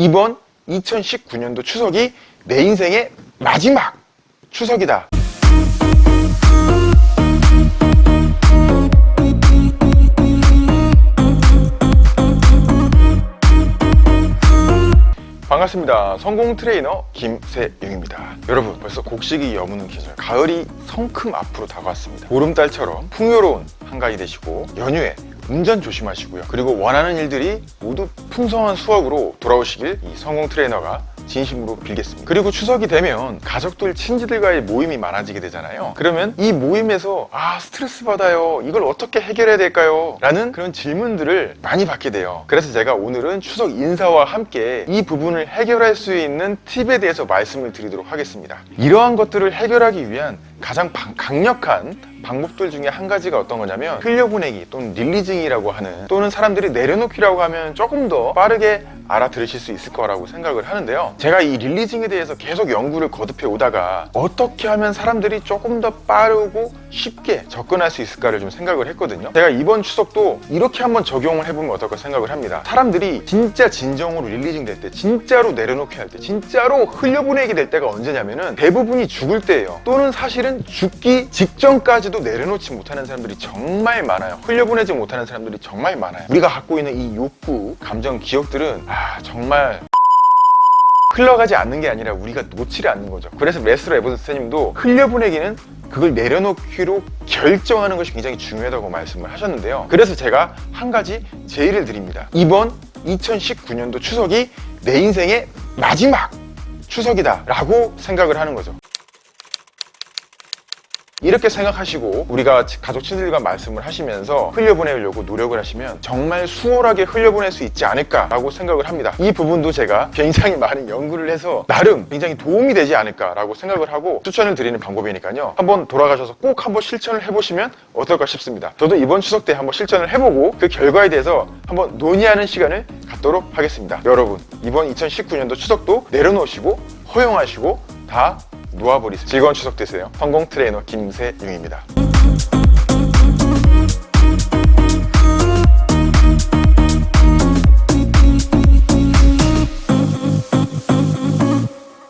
이번 2019년도 추석이 내 인생의 마지막 추석이다. 반갑습니다. 성공 트레이너 김세용입니다. 여러분 벌써 곡식이 여무는 계절 가을이 성큼 앞으로 다가왔습니다. 보름달처럼 풍요로운 한가위 되시고 연휴에 운전 조심하시고요. 그리고 원하는 일들이 모두 풍성한 수확으로 돌아오시길 이 성공 트레이너가 진심으로 빌겠습니다. 그리고 추석이 되면 가족들, 친지들과의 모임이 많아지게 되잖아요. 그러면 이 모임에서 아 스트레스 받아요. 이걸 어떻게 해결해야 될까요? 라는 그런 질문들을 많이 받게 돼요. 그래서 제가 오늘은 추석 인사와 함께 이 부분을 해결할 수 있는 팁에 대해서 말씀을 드리도록 하겠습니다. 이러한 것들을 해결하기 위한 가장 방- 강력한 방법들 중에 한 가지가 어떤 거냐면 흘려보내기 또는 릴리징이라고 하는 또는 사람들이 내려놓기라고 하면 조금 더 빠르게 알아들으실 수 있을 거라고 생각을 하는데요. 제가 이 릴리징에 대해서 계속 연구를 거듭해 오다가 어떻게 하면 사람들이 조금 더 빠르고 쉽게 접근할 수 있을까를 좀 생각을 했거든요. 제가 이번 추석도 이렇게 한번 적용을 해보면 어떨까 생각을 합니다. 사람들이 진짜 진정으로 릴리징 될 때 진짜로 내려놓기 할때 진짜로 흘려보내기 될 때가 언제냐면은 대부분이 죽을 때예요. 또는 사실은 죽기 직전까지도 내려놓지 못하는 사람들이 정말 많아요. 흘려보내지 못하는 사람들이 정말 많아요. 우리가 갖고 있는 이 욕구, 감정, 기억들은 아 정말 흘러가지 않는 게 아니라 우리가 놓지를 않는 거죠. 그래서 레스로 에버슨 선생님도 흘려보내기는 그걸 내려놓기로 결정하는 것이 굉장히 중요하다고 말씀을 하셨는데요. 그래서 제가 한 가지 제의를 드립니다. 이번 2019년도 추석이 내 인생의 마지막 추석이다 라고 생각을 하는 거죠 이렇게 생각하시고 우리가 가족 친구들과 말씀을 하시면서 흘려보내려고 노력을 하시면 정말 수월하게 흘려보낼 수 있지 않을까라고 생각을 합니다. 이 부분도 제가 굉장히 많은 연구를 해서 나름 굉장히 도움이 되지 않을까라고 생각을 하고 추천을 드리는 방법이니까요. 한번 돌아가셔서 꼭 한번 실천을 해보시면 어떨까 싶습니다. 저도 이번 추석 때 한번 실천을 해보고 그 결과에 대해서 한번 논의하는 시간을 갖도록 하겠습니다. 여러분 이번 2019년도 추석도 내려놓으시고 허용하시고 다 놓아버리세요. 즐거운 추석 되세요. 성공 트레이너 김세용입니다.